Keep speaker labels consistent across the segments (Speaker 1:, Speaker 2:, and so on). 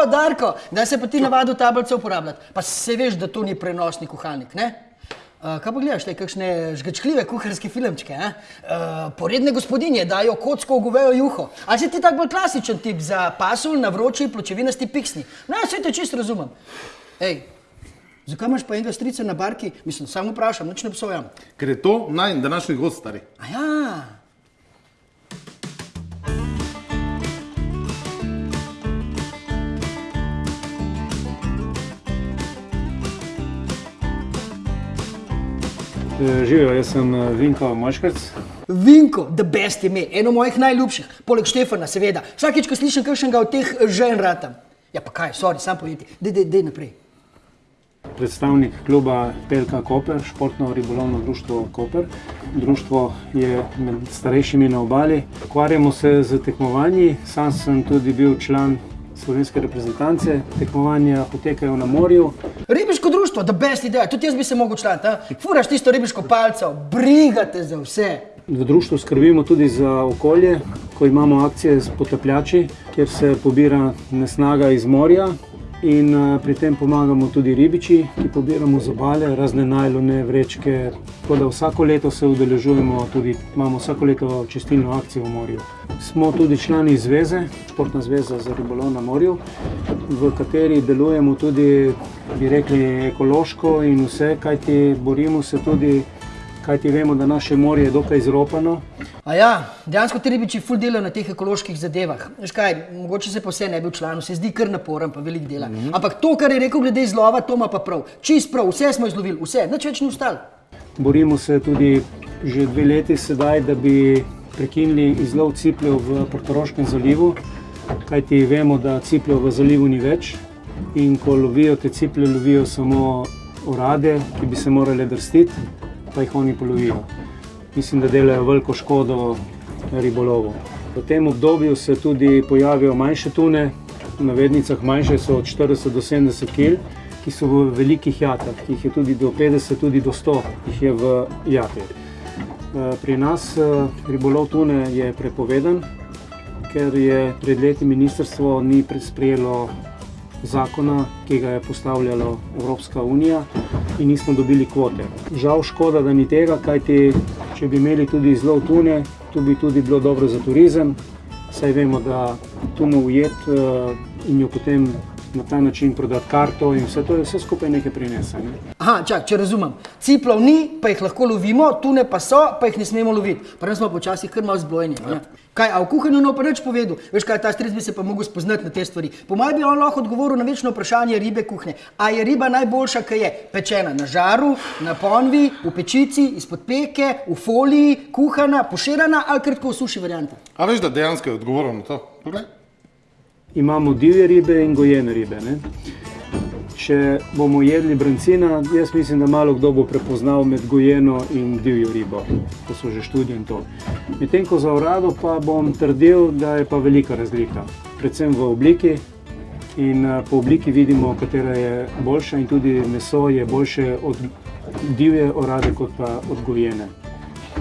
Speaker 1: O, Darko, da se pa ti navadil tablico uporabljati. Pa se veš, da to ni prenosni kuhalnik, ne? Uh, kaj pa gledaš, te kakšne žgečkljive kuharske filmčke? Uh, poredne gospodinje dajo kocko v govejo juho. A si ti tak bolj klasičen tip za pasulj na vroči pločevinasti piksni? No, vse te čisto razumem. Ej, zakaj imaš pa enega strica na barki? Mislim, samo vprašam, nič ne obsojam.
Speaker 2: Ker je to naj današnji gost, stari.
Speaker 1: A ja,
Speaker 3: Živijo, jaz sem eh, Vinko Moškrc.
Speaker 1: Vinko, the best ime, eno mojih najljubših, poleg Štefana, seveda. Vsakič, ko slišim kakšnega od teh žen ratam. Ja, pa kaj, sorry, sam povedi, dej, dej, dej naprej.
Speaker 3: Predstavnik kluba Pelka Koper, športno ribolovno društvo Koper. Društvo je med starejšimi na obali. Ukvarjamo se z tekmovanji, sam sem tudi bil član slovenske reprezentance. Tekmovanja potekajo na morju.
Speaker 1: Ribiško društvo, the best ideja, tudi jaz bi se mogel članiti. a? Furaš tisto ribiško palco, brigate za vse.
Speaker 3: V društvu skrbimo tudi za okolje, ko imamo akcije z potapljači, kjer se pobira nesnaga iz morja. In eh, pri tem pomagamo tudi ribiči, ki pobiramo z obale, razne najlone, vrečke. Tako da vsako leto se udeležujemo, tudi imamo vsako leto čistilno akcijo v morju. Smo tudi člani zveze, Športna zveza za ribolov na morju, v kateri delujemo tudi, bi rekli, ekološko in vse, kajti borimo se tudi, kajti vemo, da naše morje je dokaj izropano.
Speaker 1: A ja, dejansko ti ribiči ful delajo na teh ekoloških zadevah. Veš kaj, mogoče se pa vse ne bi v članu, se zdi kar naporen, pa velik dela. Ampak to, kar je rekel glede izlova, to ima pa prav. Čist prav, vse smo izlovili, vse, nič več ni ostalo.
Speaker 3: Borimo se tudi že dve leti sedaj, da bi prekinili izlov cipljev v Portoroškem zalivu, kajti vemo, da cipljev v zalivu ni več in ko lovijo te ciplje, lovijo samo orade, ki bi se morale drstiti, pa jih oni polovijo. Mislim, da delajo veliko škodo ribolovu. V tem obdobju se tudi pojavijo manjše tune, v navednicah manjše so od 40 do 70 kg, ki so v velikih jatah, ki jih je tudi do 50, tudi do 100 jih je v jati. Eh, Pri nas eh, ribolov tune je prepovedan, ker je pred leti ministrstvo ni pre- sprejelo zakona, ki ga je postavljala Evropska unija in nismo dobili kvote. Žal škoda, da ni tega, kajti če bi imeli tudi izlov tune, to bi tudi bilo dobro za turizem, saj vemo, da tuno ujet eh, in jo potem na ta način prodati karto in vse to je vse skupaj nekaj prinese. Ne?
Speaker 1: Aha, čak, če razumem. Ciplov ni, pa jih lahko lovimo, tune pa so, pa jih ne smemo loviti. Prvo smo počasih kar malo zblojeni. Ja. Kaj, a v kuhinju ne pa nič povedal? Veš kaj, ta stric bi se pa mogel spoznati na te stvari. Po mojem bi on lahko odgovoril na večno vprašanje ribe kuhne. A je riba najboljša, ki je pečena na žaru, na ponvi, v pečici, izpod peke, v foliji, kuhana, poširana ali kratko v suši varianti?
Speaker 2: A veš, da dejansko je odgovoren na to? Poglej.
Speaker 3: Imamo divje ribe in gojene ribe. Ne? Če bomo jedli brancina, jaz mislim, da malo kdo bo prepoznal med gojeno in divjo ribo. To so že študije in to. Medtem ko za orado pa bom trdil, da je pa velika razlika. Predvsem v obliki in eh, po obliki vidimo, katera je boljša in tudi meso je boljše od divje orade kot pa od gojene.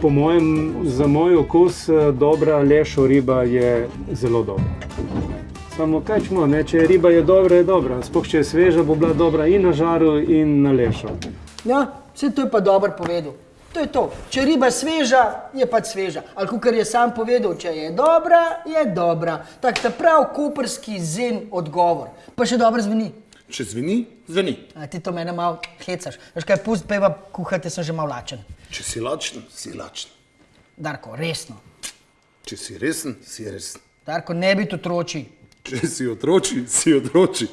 Speaker 3: Po mojem, za moj okus eh, dobra lešo riba je zelo dobra. Samo kaj čmo, ne? če je riba je dobra, je dobra. Sploh če je sveža, bo bila dobra in na žaru, in na lešo.
Speaker 1: Ja, vse to je pa dobro povedal. To je to. Če riba je sveža, je pač sveža. Ali kar je sam povedal, če je dobra, je dobra. Tak ta prav koperski zen odgovor. Pa še dobro zveni.
Speaker 2: Če zveni, zveni.
Speaker 1: A ti to mene malo hecaš. Veš kaj, pust peva kuhati, sem že malo lačen.
Speaker 2: Če si lačen, si lačen.
Speaker 1: Darko, resno.
Speaker 2: Če si resen, si resen.
Speaker 1: Darko, ne biti otroči.
Speaker 2: Si otroči, si otroči.